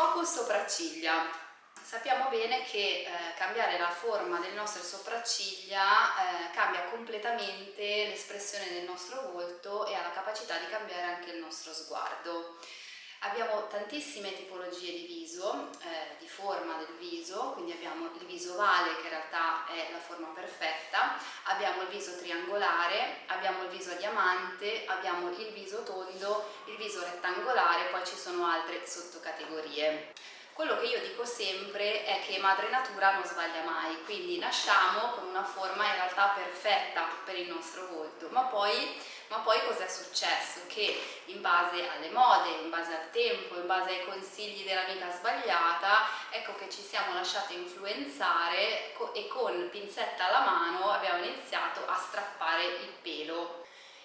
Focus sopracciglia. Sappiamo bene che eh, cambiare la forma delle nostre sopracciglia eh, cambia completamente l'espressione del nostro volto e ha la capacità di cambiare anche il nostro sguardo. Abbiamo tantissime tipologie di viso, eh, di forma del viso, quindi abbiamo il viso ovale che in realtà è la forma perfetta, abbiamo il viso triangolare, abbiamo il viso a diamante, abbiamo il viso tondo, il viso rettangolare, poi ci sono altre sottocategorie. Quello che io dico sempre è che madre natura non sbaglia mai, quindi nasciamo con una forma in realtà perfetta per il nostro volto, ma poi ma poi cos'è successo? Che in base alle mode, in base al tempo, in base ai consigli dell'amica sbagliata, ecco che ci siamo lasciate influenzare e con pinzetta alla mano abbiamo iniziato a strappare il pelo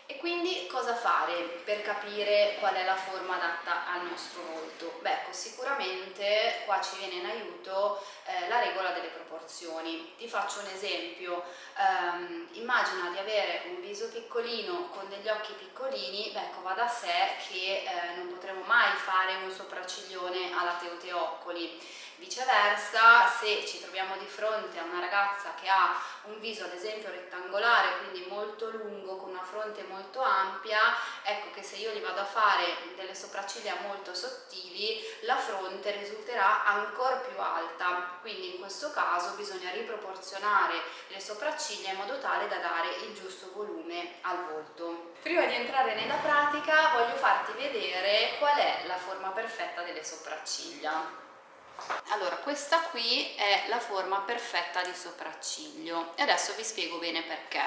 e quindi cosa fare per capire qual è la forma adatta al nostro volto? Beh, ecco, sicuramente qua ci viene in aiuto eh, la regola delle proporzioni. Ti faccio un esempio, um, immagina di avere un viso piccolino con degli occhi piccolini, beh, ecco, va da sé che eh, non potremo mai fare un sopracciglione alla Teoteoccoli Viceversa, se ci troviamo di fronte a una ragazza che ha un viso ad esempio rettangolare, quindi molto lungo, con una fronte molto ampia, ecco che se io gli vado a fare delle sopracciglia molto sottili, la fronte risulterà ancora più alta. Quindi in questo caso bisogna riproporzionare le sopracciglia in modo tale da dare il giusto volume al volto. Prima di entrare nella pratica voglio farti vedere qual è la forma perfetta delle sopracciglia. Allora, questa qui è la forma perfetta di sopracciglio e adesso vi spiego bene perché.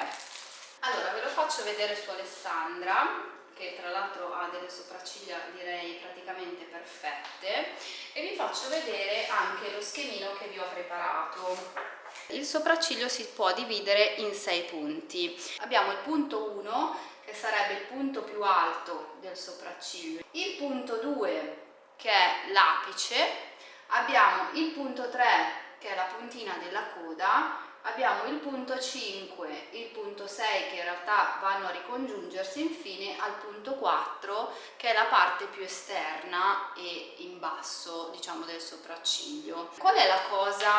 Allora, ve lo faccio vedere su Alessandra, che tra l'altro ha delle sopracciglia direi praticamente perfette, e vi faccio vedere anche lo schemino che vi ho preparato. Il sopracciglio si può dividere in sei punti. Abbiamo il punto 1, che sarebbe il punto più alto del sopracciglio, il punto 2, che è l'apice, abbiamo il punto 3 che è la puntina della coda abbiamo il punto 5, il punto 6 che in realtà vanno a ricongiungersi infine al punto 4 che è la parte più esterna e in basso diciamo del sopracciglio. Qual è la cosa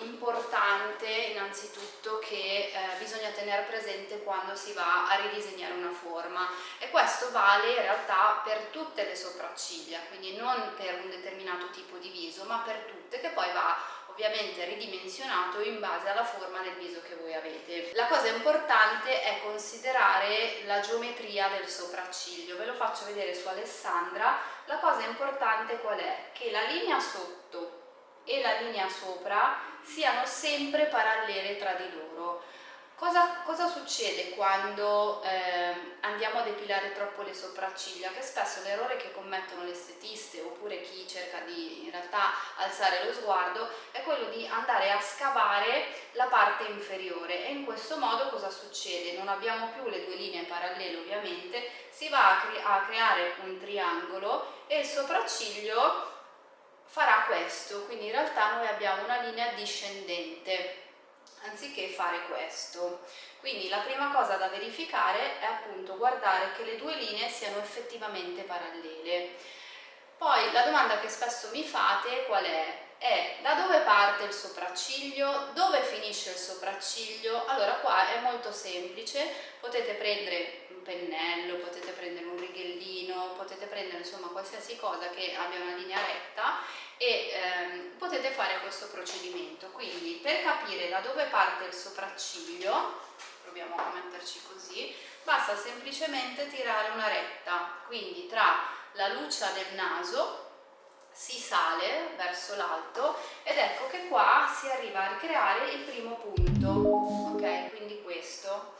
importante innanzitutto che eh, bisogna tenere presente quando si va a ridisegnare una forma e questo vale in realtà per tutte le sopracciglia quindi non per un determinato tipo di viso ma per tutte che poi va ovviamente ridimensionato in base alla forma del viso che voi avete. La cosa importante è considerare la geometria del sopracciglio, ve lo faccio vedere su Alessandra. La cosa importante qual è? Che la linea sotto e la linea sopra siano sempre parallele tra di loro Cosa, cosa, succede quando eh, andiamo a depilare troppo le sopracciglia? Che spesso l'errore che commettono le estetiste oppure chi cerca di in realtà alzare lo sguardo è quello di andare a scavare la parte inferiore e in questo modo cosa succede? Non abbiamo più le due linee parallele ovviamente, si va a, cre a creare un triangolo e il sopracciglio farà questo, quindi in realtà noi abbiamo una linea discendente anziché fare questo. Quindi la prima cosa da verificare è appunto guardare che le due linee siano effettivamente parallele. Poi la domanda che spesso mi fate qual è? È da dove parte il sopracciglio, dove finisce il sopracciglio? Allora qua è molto semplice, potete prendere un pennello, potete prendere un righellino, potete prendere insomma qualsiasi cosa che abbia una linea retta e ehm, potete fare questo procedimento. Quindi per capire da dove parte il sopracciglio proviamo a metterci così basta semplicemente tirare una retta. Quindi tra la luccia del naso si sale verso l'alto ed ecco che qua si arriva a ricreare il primo punto ok? Quindi questo.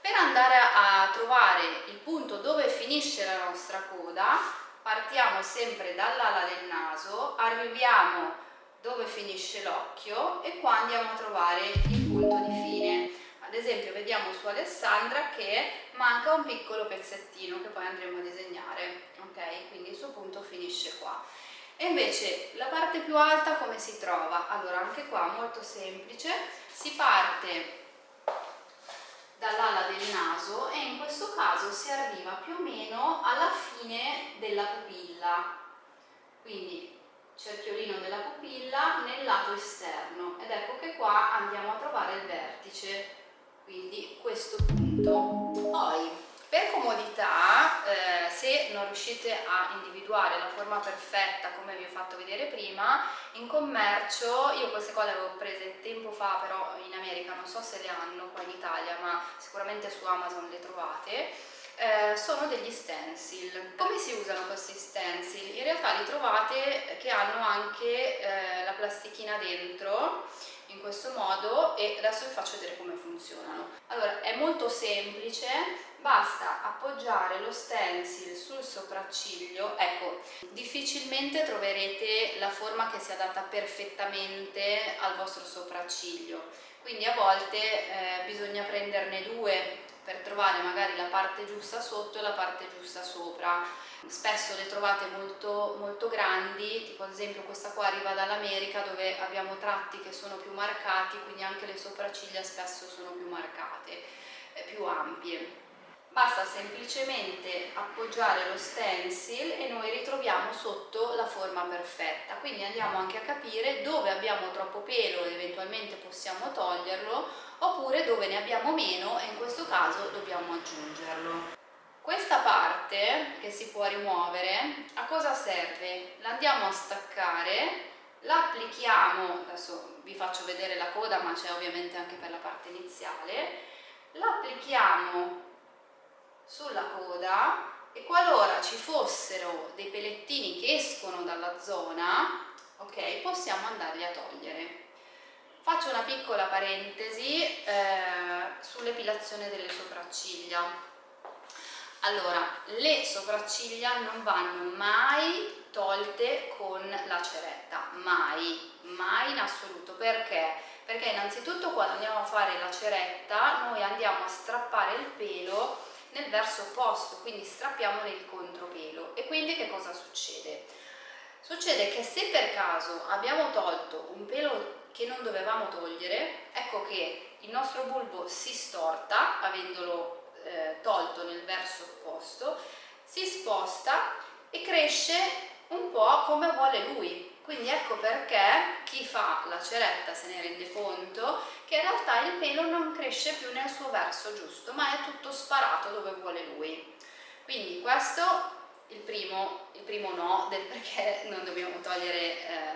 Per andare a trovare il punto dove finisce la nostra coda partiamo sempre dall'ala del naso, arriviamo dove finisce l'occhio e qua andiamo a trovare il punto di fine. Ad esempio vediamo su Alessandra che manca un piccolo pezzettino che poi andremo a disegnare, ok? Quindi il suo punto finisce qua. E invece la parte più alta come si trova? Allora anche qua molto semplice, si parte dall'ala del naso e in questo caso si arriva più o meno alla fine della pupilla. Quindi cerchiolino della pupilla nel lato esterno. Ed ecco che qua andiamo a trovare il vertice, quindi questo punto. Poi per comodità, eh, se non riuscite a individuare la forma perfetta come vi ho fatto vedere prima, in commercio, io queste cose le avevo prese tempo fa però in America, non so se le hanno qua in Italia, ma sicuramente su Amazon le trovate, eh, sono degli stencil. Come si usano questi stencil? In realtà li trovate che hanno anche eh, la plastichina dentro, in questo modo e adesso vi faccio vedere come funzionano. Allora, è molto semplice, basta appoggiare lo stencil sul sopracciglio, ecco, difficilmente troverete la forma che si adatta perfettamente al vostro sopracciglio, quindi a volte eh, bisogna prenderne due per trovare magari la parte giusta sotto e la parte giusta sopra spesso le trovate molto, molto grandi, tipo ad esempio questa qua arriva dall'America dove abbiamo tratti che sono più marcati, quindi anche le sopracciglia spesso sono più marcate, eh, più ampie. Basta semplicemente appoggiare lo stencil e noi ritroviamo sotto la forma perfetta, quindi andiamo anche a capire dove abbiamo troppo pelo ed eventualmente possiamo toglierlo, oppure dove ne abbiamo meno e in questo caso dobbiamo aggiungerlo. Questa parte che si può rimuovere a cosa serve? L'andiamo a staccare, la applichiamo, adesso vi faccio vedere la coda ma c'è ovviamente anche per la parte iniziale, la applichiamo sulla coda e qualora ci fossero dei pelettini che escono dalla zona, ok, possiamo andarli a togliere. Faccio una piccola parentesi eh, sull'epilazione delle sopracciglia allora, le sopracciglia non vanno mai tolte con la ceretta, mai, mai in assoluto, perché? Perché innanzitutto quando andiamo a fare la ceretta noi andiamo a strappare il pelo nel verso opposto, quindi strappiamo nel contropelo e quindi che cosa succede? Succede che se per caso abbiamo tolto un pelo che non dovevamo togliere, ecco che il nostro bulbo si storta, avendolo eh, tolto nel verso opposto, si sposta e cresce un po' come vuole lui. Quindi ecco perché chi fa la ceretta se ne rende conto che in realtà il pelo non cresce più nel suo verso giusto, ma è tutto sparato dove vuole lui. Quindi questo il primo, il primo no del perché non dobbiamo togliere eh,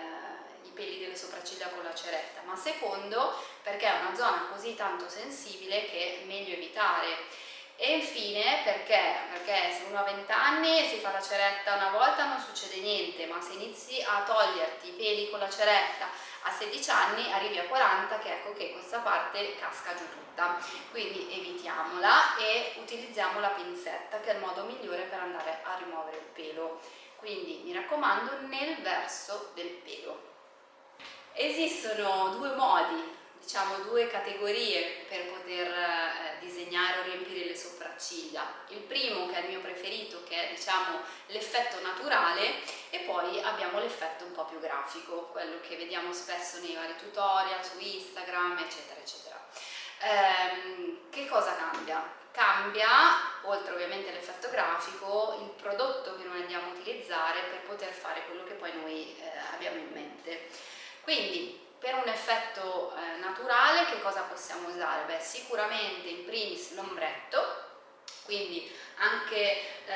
i peli delle sopracciglia con la ceretta, ma secondo perché è una zona così tanto sensibile che è meglio evitare e infine perché? Perché se uno ha 20 anni e si fa la ceretta una volta non succede niente, ma se inizi a toglierti i peli con la ceretta a 16 anni arrivi a 40 che ecco che questa parte casca giù tutta. Quindi evitiamola e utilizziamo la pinzetta che è il modo migliore per andare a rimuovere il pelo. Quindi mi raccomando nel verso del pelo. Esistono due modi diciamo due categorie per poter eh, disegnare o riempire le sopracciglia. Il primo che è il mio preferito che è diciamo l'effetto naturale e poi abbiamo l'effetto un po' più grafico quello che vediamo spesso nei vari tutorial su Instagram eccetera eccetera. Ehm, che cosa cambia? cambia oltre ovviamente all'effetto grafico il prodotto che noi andiamo a utilizzare per poter fare quello che poi noi eh, abbiamo in mente. Quindi per un effetto eh, naturale che cosa possiamo usare? Beh, sicuramente in primis l'ombretto, quindi anche eh,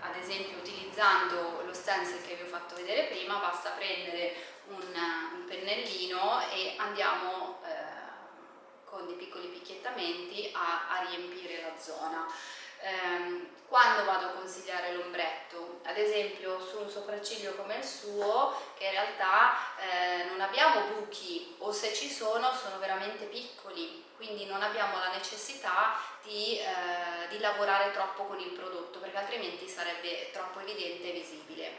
ad esempio utilizzando lo stencil che vi ho fatto vedere prima basta prendere un, un pennellino e andiamo eh, con dei piccoli picchiettamenti a, a riempire la zona ehm, quando vado a consigliare l'ombretto, ad esempio su un sopracciglio come il suo che in realtà eh, non abbiamo buchi o se ci sono sono veramente piccoli quindi non abbiamo la necessità di, eh, di lavorare troppo con il prodotto perché altrimenti sarebbe troppo evidente e visibile.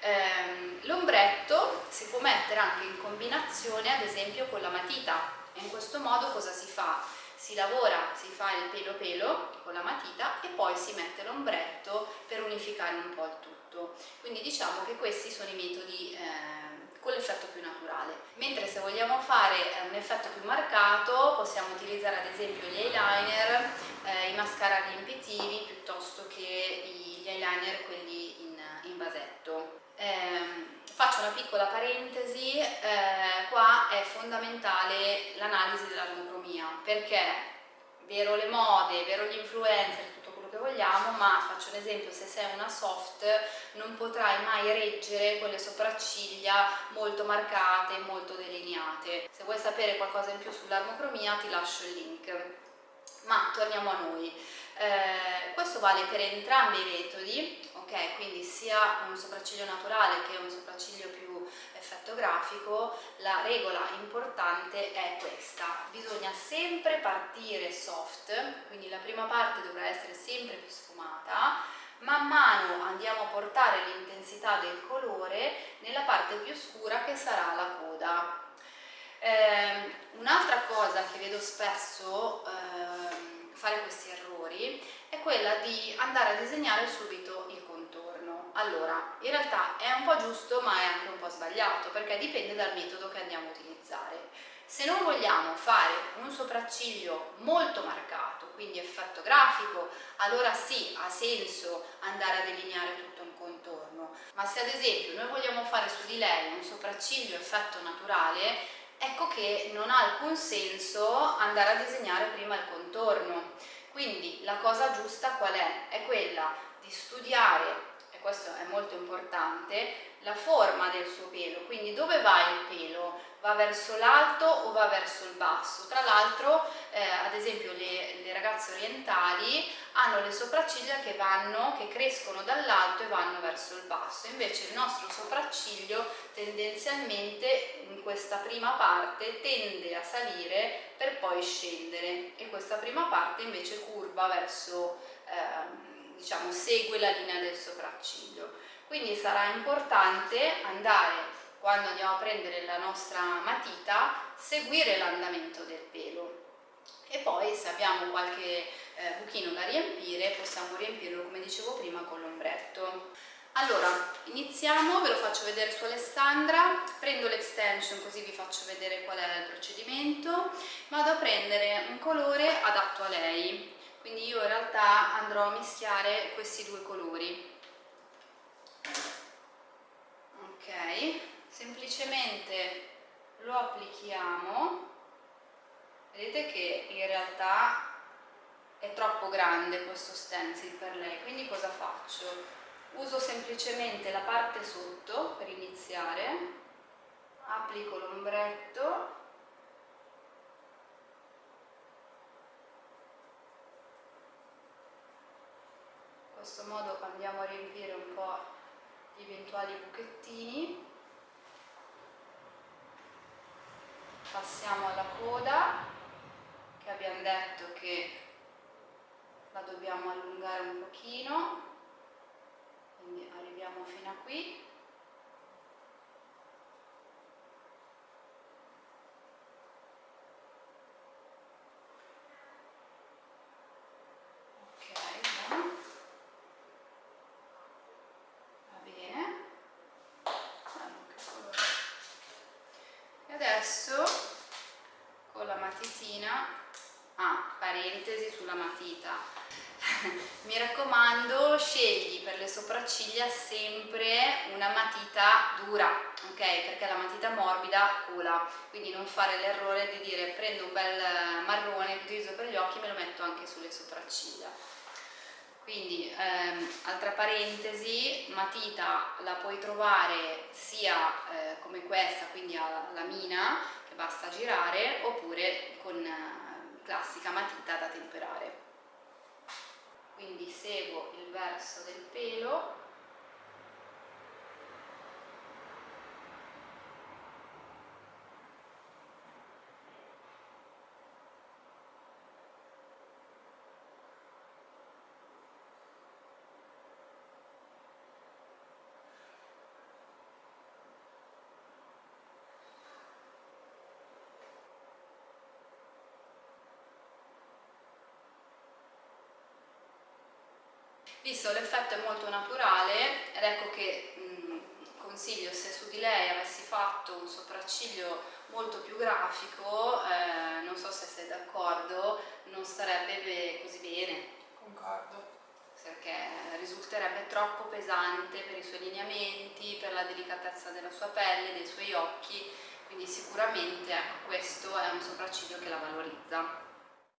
Ehm, l'ombretto si può mettere anche in combinazione ad esempio con la matita e in questo modo cosa si fa? Si lavora, si fa il pelo pelo con la matita e poi si mette l'ombretto per unificare un po' il tutto. Quindi diciamo che questi sono i metodi eh, con l'effetto più naturale. Mentre se vogliamo fare eh, un effetto più marcato possiamo utilizzare ad esempio gli eyeliner, eh, i mascara riempitivi piuttosto piccola parentesi, eh, qua è fondamentale l'analisi dell'armocromia, perché vero le mode, vero gli influencer, tutto quello che vogliamo, ma faccio un esempio, se sei una soft non potrai mai reggere quelle sopracciglia molto marcate, molto delineate. Se vuoi sapere qualcosa in più sull'armocromia ti lascio il link. Ma torniamo a noi. Eh, questo vale per entrambi i metodi, ok? Quindi sia un sopracciglio naturale che un sopracciglio più effetto grafico, la regola importante è questa, bisogna sempre partire soft, quindi la prima parte dovrà essere sempre più sfumata, man mano andiamo a portare l'intensità del colore nella parte più scura che sarà la coda. Eh, Un'altra cosa che vedo spesso eh, fare questi errori è quella di andare a disegnare subito. Allora, in realtà è un po' giusto ma è anche un po' sbagliato perché dipende dal metodo che andiamo a utilizzare. Se non vogliamo fare un sopracciglio molto marcato, quindi effetto grafico, allora sì, ha senso andare a delineare tutto un contorno, ma se ad esempio noi vogliamo fare su di lei un sopracciglio effetto naturale, ecco che non ha alcun senso andare a disegnare prima il contorno. Quindi la cosa giusta qual è? È quella di studiare, questo è molto importante, la forma del suo pelo, quindi dove va il pelo? Va verso l'alto o va verso il basso? Tra l'altro, eh, ad esempio, le, le, ragazze orientali hanno le sopracciglia che, vanno, che crescono dall'alto e vanno verso il basso, invece il nostro sopracciglio tendenzialmente in questa prima parte tende a salire per poi scendere e questa prima parte invece curva verso, eh, diciamo, segue la linea del sopracciglio. Quindi sarà importante andare, quando andiamo a prendere la nostra matita, seguire l'andamento del pelo. E poi se abbiamo qualche eh, buchino da riempire, possiamo riempirlo, come dicevo prima, con l'ombretto. Allora, iniziamo, ve lo faccio vedere su Alessandra, prendo l'extension così vi faccio vedere qual è il procedimento, vado a prendere un colore adatto a lei, quindi io in realtà andrò a mischiare questi due colori. Ok semplicemente lo applichiamo. Vedete che in realtà è troppo grande questo stencil per lei. Quindi cosa faccio? uso semplicemente la parte sotto per iniziare. Applico l'ombretto questo modo andiamo a riempire un po' gli eventuali buchettini. Passiamo alla coda che abbiamo detto che la dobbiamo allungare un pochino. Quindi arriviamo fino a qui mi raccomando scegli per le sopracciglia sempre una matita dura ok? Perché la matita morbida cola quindi non fare l'errore di dire prendo un bel marrone che utilizzo per gli occhi e me lo metto anche sulle sopracciglia quindi ehm, altra parentesi matita la puoi trovare sia eh, come questa quindi alla lamina che basta girare oppure con eh, classica matita da temperare. Quindi seguo il verso del pelo Visto l'effetto è molto naturale ed ecco che mh, consiglio se su di lei avessi fatto un sopracciglio molto più grafico, eh, non so se sei d'accordo, non starebbe così bene. Concordo. perché risulterebbe troppo pesante per i suoi lineamenti, per la delicatezza della sua pelle, dei suoi occhi, quindi sicuramente ecco, questo è un sopracciglio che la valorizza.